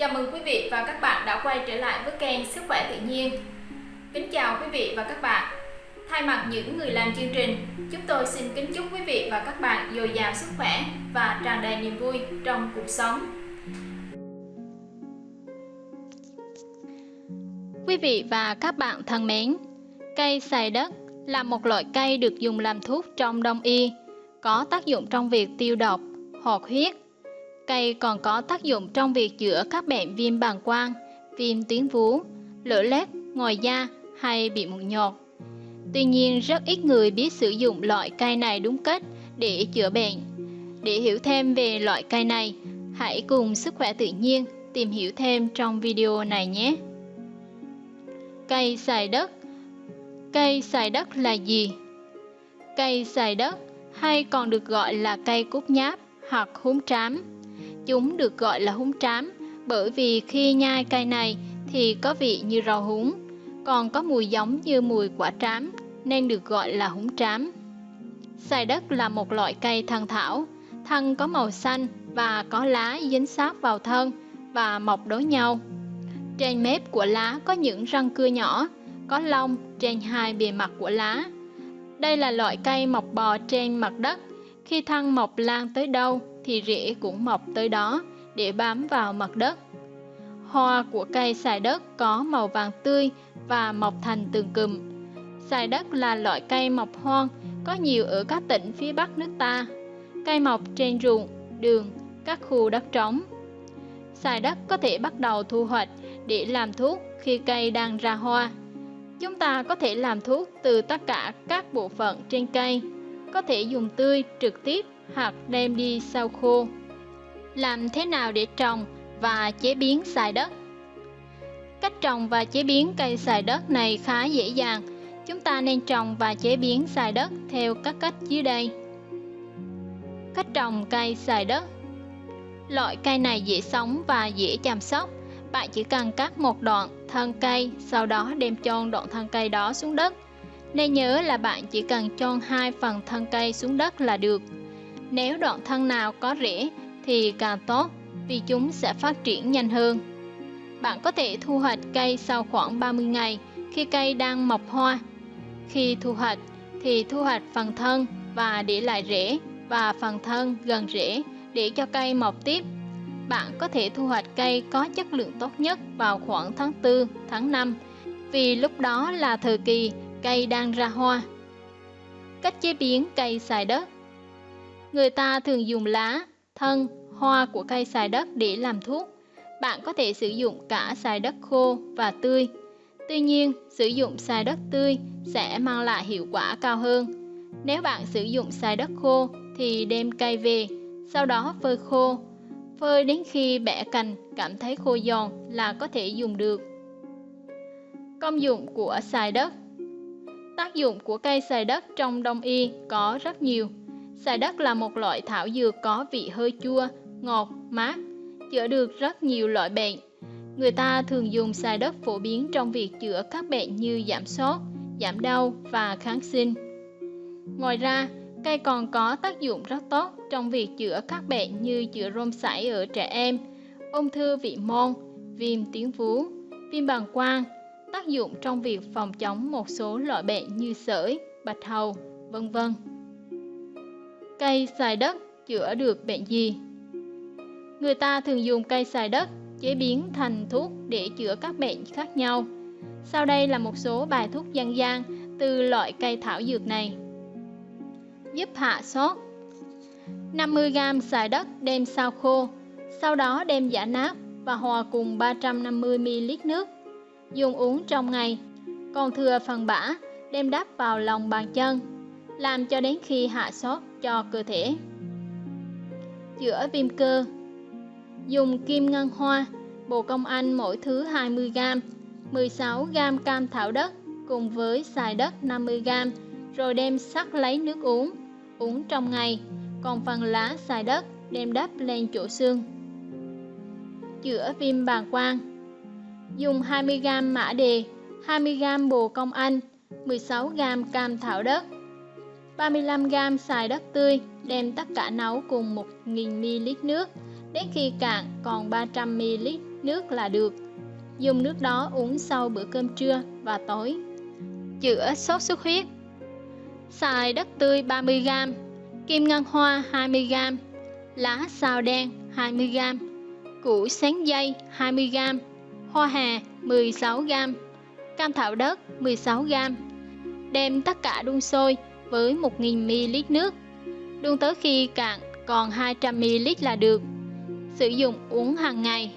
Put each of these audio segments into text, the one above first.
Chào mừng quý vị và các bạn đã quay trở lại với kênh Sức khỏe tự nhiên. Kính chào quý vị và các bạn. Thay mặt những người làm chương trình, chúng tôi xin kính chúc quý vị và các bạn dồi dào sức khỏe và tràn đầy niềm vui trong cuộc sống. Quý vị và các bạn thân mến, cây xài đất là một loại cây được dùng làm thuốc trong đông y, có tác dụng trong việc tiêu độc, hoạt huyết, Cây còn có tác dụng trong việc chữa các bệnh viêm bàng quang, viêm tuyến vú, lở lét, ngoài da hay bị mụn nhọt. Tuy nhiên, rất ít người biết sử dụng loại cây này đúng cách để chữa bệnh. Để hiểu thêm về loại cây này, hãy cùng Sức khỏe tự nhiên tìm hiểu thêm trong video này nhé. Cây xài đất Cây xài đất là gì? Cây xài đất hay còn được gọi là cây cúc nháp hoặc húng trám Chúng được gọi là húng trám bởi vì khi nhai cây này thì có vị như rau húng, còn có mùi giống như mùi quả trám nên được gọi là húng trám. Xài đất là một loại cây thân thảo, thân có màu xanh và có lá dính sát vào thân và mọc đối nhau. Trên mép của lá có những răng cưa nhỏ, có lông trên hai bề mặt của lá. Đây là loại cây mọc bò trên mặt đất, khi thân mọc lan tới đâu thì rễ cũng mọc tới đó để bám vào mặt đất. Hoa của cây xài đất có màu vàng tươi và mọc thành từng cụm. Xài đất là loại cây mọc hoang, có nhiều ở các tỉnh phía Bắc nước ta. Cây mọc trên ruộng, đường, các khu đất trống. Xài đất có thể bắt đầu thu hoạch để làm thuốc khi cây đang ra hoa. Chúng ta có thể làm thuốc từ tất cả các bộ phận trên cây, có thể dùng tươi trực tiếp hoặc đem đi sau khô. Làm thế nào để trồng và chế biến xài đất? Cách trồng và chế biến cây xài đất này khá dễ dàng. Chúng ta nên trồng và chế biến xài đất theo các cách dưới đây. Cách trồng cây xài đất Loại cây này dễ sống và dễ chăm sóc. Bạn chỉ cần cắt một đoạn thân cây, sau đó đem chôn đoạn thân cây đó xuống đất. Nên nhớ là bạn chỉ cần chôn hai phần thân cây xuống đất là được. Nếu đoạn thân nào có rễ thì càng tốt vì chúng sẽ phát triển nhanh hơn. Bạn có thể thu hoạch cây sau khoảng 30 ngày khi cây đang mọc hoa. Khi thu hoạch thì thu hoạch phần thân và để lại rễ và phần thân gần rễ để cho cây mọc tiếp. Bạn có thể thu hoạch cây có chất lượng tốt nhất vào khoảng tháng 4, tháng 5 vì lúc đó là thời kỳ cây đang ra hoa. Cách chế biến cây xài đất Người ta thường dùng lá, thân, hoa của cây xài đất để làm thuốc. Bạn có thể sử dụng cả xài đất khô và tươi. Tuy nhiên, sử dụng xài đất tươi sẽ mang lại hiệu quả cao hơn. Nếu bạn sử dụng xài đất khô thì đem cây về, sau đó phơi khô. Phơi đến khi bẻ cành cảm thấy khô giòn là có thể dùng được. Công dụng của xài đất Tác dụng của cây xài đất trong đông y có rất nhiều. Xài đất là một loại thảo dược có vị hơi chua, ngọt, mát, chữa được rất nhiều loại bệnh. Người ta thường dùng xài đất phổ biến trong việc chữa các bệnh như giảm sốt, giảm đau và kháng sinh. Ngoài ra, cây còn có tác dụng rất tốt trong việc chữa các bệnh như chữa rôm sảy ở trẻ em, ung thư vị môn, viêm tuyến vú, viêm bàng quang, tác dụng trong việc phòng chống một số loại bệnh như sởi, bạch hầu, vân vân. Cây xài đất chữa được bệnh gì? Người ta thường dùng cây xài đất chế biến thành thuốc để chữa các bệnh khác nhau. Sau đây là một số bài thuốc dân gian từ loại cây thảo dược này. Giúp hạ sốt 50g xài đất đem sao khô, sau đó đem giả nát và hòa cùng 350ml nước. Dùng uống trong ngày, còn thừa phần bã đem đắp vào lòng bàn chân, làm cho đến khi hạ sốt cho cơ thể. Chữa viêm cơ Dùng kim ngân hoa, bồ công anh mỗi thứ 20g, 16g cam thảo đất cùng với xài đất 50g, rồi đem sắc lấy nước uống, uống trong ngày, còn phần lá xài đất đem đắp lên chỗ xương. Chữa viêm bàng quang Dùng 20g mã đề, 20g bồ công anh, 16g cam thảo đất, 35g xài đất tươi, đem tất cả nấu cùng 1000ml nước, đến khi cạn còn 300ml nước là được. Dùng nước đó uống sau bữa cơm trưa và tối. Chữa sốt xuất huyết Xài đất tươi 30g, kim ngân hoa 20g, lá sao đen 20g, củ sáng dây 20g, hoa hà 16g, cam thảo đất 16g. Đem tất cả đun sôi với 1000ml nước, đun tới khi cạn còn 200ml là được. Sử dụng uống hàng ngày.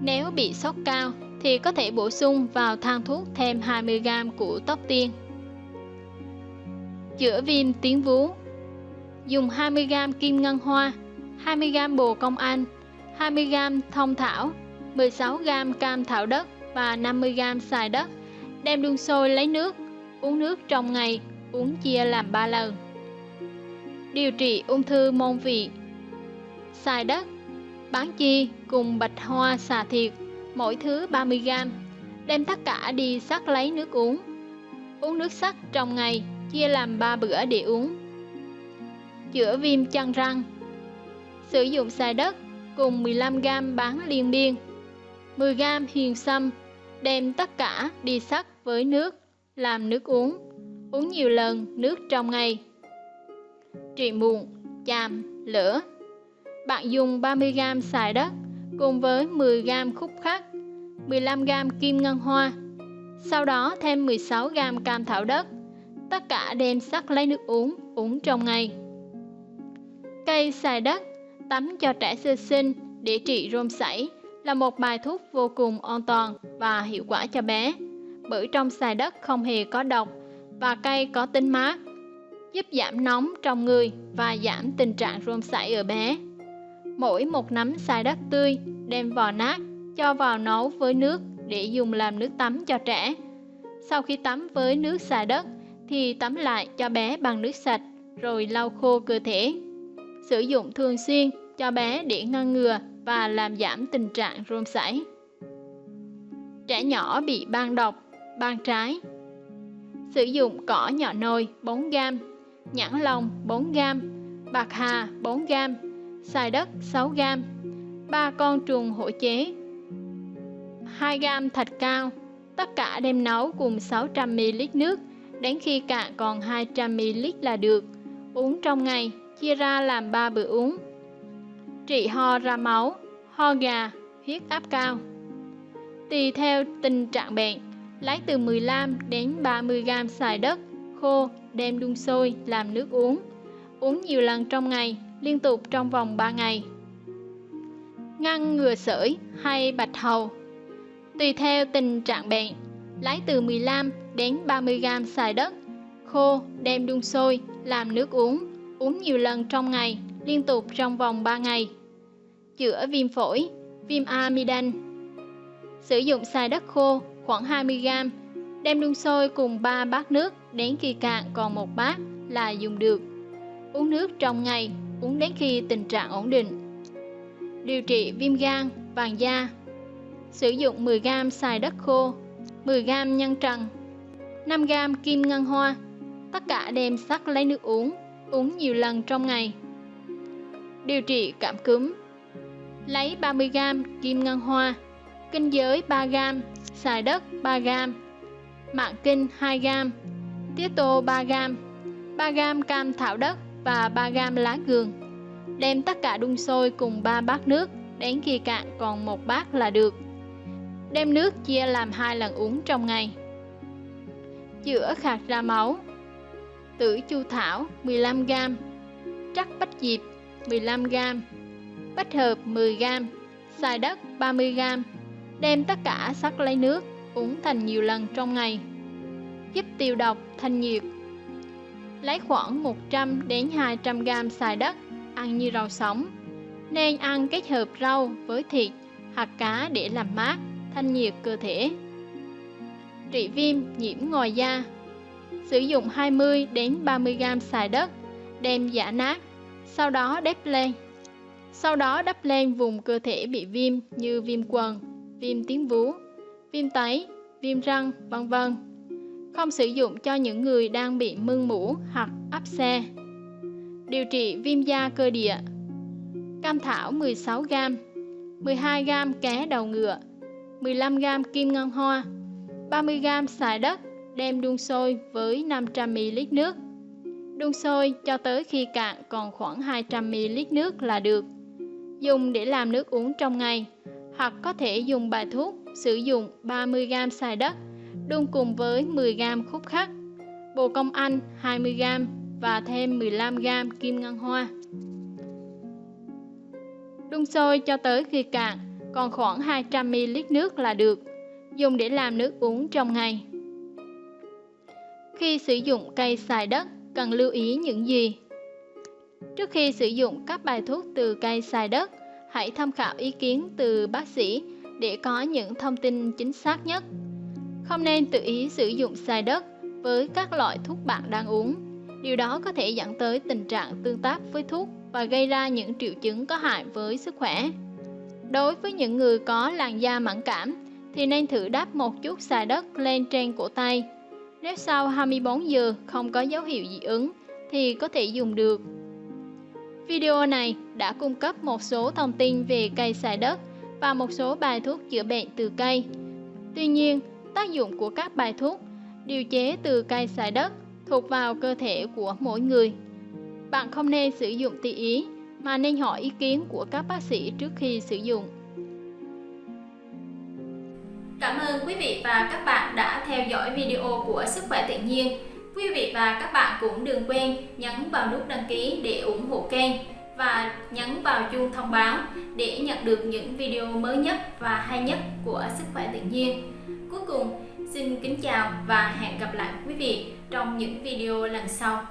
Nếu bị sốt cao thì có thể bổ sung vào thang thuốc thêm 20g của tóc tiên. Chữa viêm tiếng vú Dùng 20g kim ngân hoa, 20g bồ công anh, 20g thông thảo, 16g cam thảo đất và 50g xài đất. Đem đun sôi lấy nước, uống nước trong ngày, uống chia làm 3 lần. Điều trị ung thư môn vị Xài đất, bán chi cùng bạch hoa xà thiệt, mỗi thứ 30g. Đem tất cả đi sắc lấy nước uống. Uống nước sắc trong ngày, chia làm 3 bữa để uống. Chữa viêm chân răng Sử dụng xài đất cùng 15g bán liên biên, 10g hiền sâm, đem tất cả đi sắc với nước, làm nước uống, uống nhiều lần nước trong ngày. Trị mụn, chàm, lửa. Bạn dùng 30g xài đất cùng với 10g khúc khắc, 15g kim ngân hoa, sau đó thêm 16g cam thảo đất, tất cả đem sắc lấy nước uống, uống trong ngày. Cây xài đất, tắm cho trẻ sơ sinh để trị rôm sảy là một bài thuốc vô cùng an toàn và hiệu quả cho bé, bởi trong xài đất không hề có độc và cây có tính mát, giúp giảm nóng trong người và giảm tình trạng rôm sảy ở bé. Mỗi một nắm xài đất tươi đem vò nát, cho vào nấu với nước để dùng làm nước tắm cho trẻ. Sau khi tắm với nước xài đất thì tắm lại cho bé bằng nước sạch rồi lau khô cơ thể. Sử dụng thường xuyên cho bé để ngăn ngừa và làm giảm tình trạng rôm sảy. Trẻ nhỏ bị ban độc, ban trái. Sử dụng cỏ nhỏ nồi 4g, nhãn lồng 4g, bạc hà 4g, xài đất 6g, 3 con trùng hỗ chế, 2g thạch cao, tất cả đem nấu cùng 600ml nước đến khi cạn còn 200ml là được. Uống trong ngày, chia ra làm 3 bữa uống. Trị ho ra máu, ho gà, huyết áp cao. Tùy theo tình trạng bệnh, lấy từ 15 đến 30 g xài đất khô đem đun sôi làm nước uống. Uống nhiều lần trong ngày, liên tục trong vòng 3 ngày. Ngăn ngừa sởi hay bạch hầu Tùy theo tình trạng bệnh, lấy từ 15 đến 30 g xài đất khô đem đun sôi làm nước uống, uống nhiều lần trong ngày, liên tục trong vòng 3 ngày. Chữa viêm phổi, viêm amidan. Sử dụng xài đất khô khoảng 20 g, đem đun sôi cùng 3 bát nước đến khi cạn còn một bát là dùng được. Uống nước trong ngày, uống đến khi tình trạng ổn định. Điều trị viêm gan, vàng da. Sử dụng 10 g xài đất khô, 10 g nhân trần, 5g kim ngân hoa, tất cả đem sắc lấy nước uống, uống nhiều lần trong ngày. Điều trị cảm cúm Lấy 30g kim ngân hoa, kinh giới 3g, xài đất 3g, mạng kinh 2g, tiết tô 3g, 3g cam thảo đất và 3g lá gừng. Đem tất cả đun sôi cùng 3 bát nước, đến khi cạn còn một bát là được. Đem nước chia làm hai lần uống trong ngày chữa khạc ra máu tử chu thảo 15g trắc bách diệp 15g bách hợp 10g xài đất 30g đem tất cả sắc lấy nước, uống thành nhiều lần trong ngày. Giúp tiêu độc thanh nhiệt. Lấy khoảng 100 đến 200 g xài đất, ăn như rau sống. Nên ăn kết hợp rau với thịt hoặc cá để làm mát, thanh nhiệt cơ thể. Trị viêm nhiễm ngoài da. Sử dụng 20 đến 30 g xài đất, đem giả nát sau đó đắp lên. Sau đó đắp lên vùng cơ thể bị viêm như viêm quần viêm tiếng vú viêm tấy viêm răng vân vân. Không sử dụng cho những người đang bị mưng mũ hoặc áp xe. Điều trị viêm da cơ địa. Cam thảo 16g 12g cá đầu ngựa, 15g kim ngân hoa, 30g xài đất đem đun sôi với 500ml nước. Đun sôi cho tới khi cạn còn khoảng 200ml nước là được. Dùng để làm nước uống trong ngày, hoặc có thể dùng bài thuốc sử dụng 30g xài đất đun cùng với 10g khúc khắc, bồ công anh 20g và thêm 15g kim ngân hoa. Đun sôi cho tới khi cạn, còn khoảng 200ml nước là được, dùng để làm nước uống trong ngày. Khi sử dụng cây xài đất, cần lưu ý những gì? Trước khi sử dụng các bài thuốc từ cây xài đất, hãy tham khảo ý kiến từ bác sĩ để có những thông tin chính xác nhất. Không nên tự ý sử dụng xài đất với các loại thuốc bạn đang uống. Điều đó có thể dẫn tới tình trạng tương tác với thuốc và gây ra những triệu chứng có hại với sức khỏe. Đối với những người có làn da mẫn cảm thì nên thử đắp một chút xài đất lên trên cổ tay. Nếu sau 24 giờ không có dấu hiệu dị ứng thì có thể dùng được. Video này đã cung cấp một số thông tin về cây xài đất và một số bài thuốc chữa bệnh từ cây. Tuy nhiên, tác dụng của các bài thuốc điều chế từ cây xài đất thuộc vào cơ thể của mỗi người. Bạn không nên sử dụng tùy ý mà nên hỏi ý kiến của các bác sĩ trước khi sử dụng. Cảm ơn quý vị và các bạn đã theo dõi video của Sức khỏe tự nhiên. Quý vị và các bạn cũng đừng quên nhấn vào nút đăng ký để ủng hộ kênh và nhấn vào chuông thông báo để nhận được những video mới nhất và hay nhất của Sức khỏe tự nhiên. Cuối cùng, xin kính chào và hẹn gặp lại quý vị trong những video lần sau.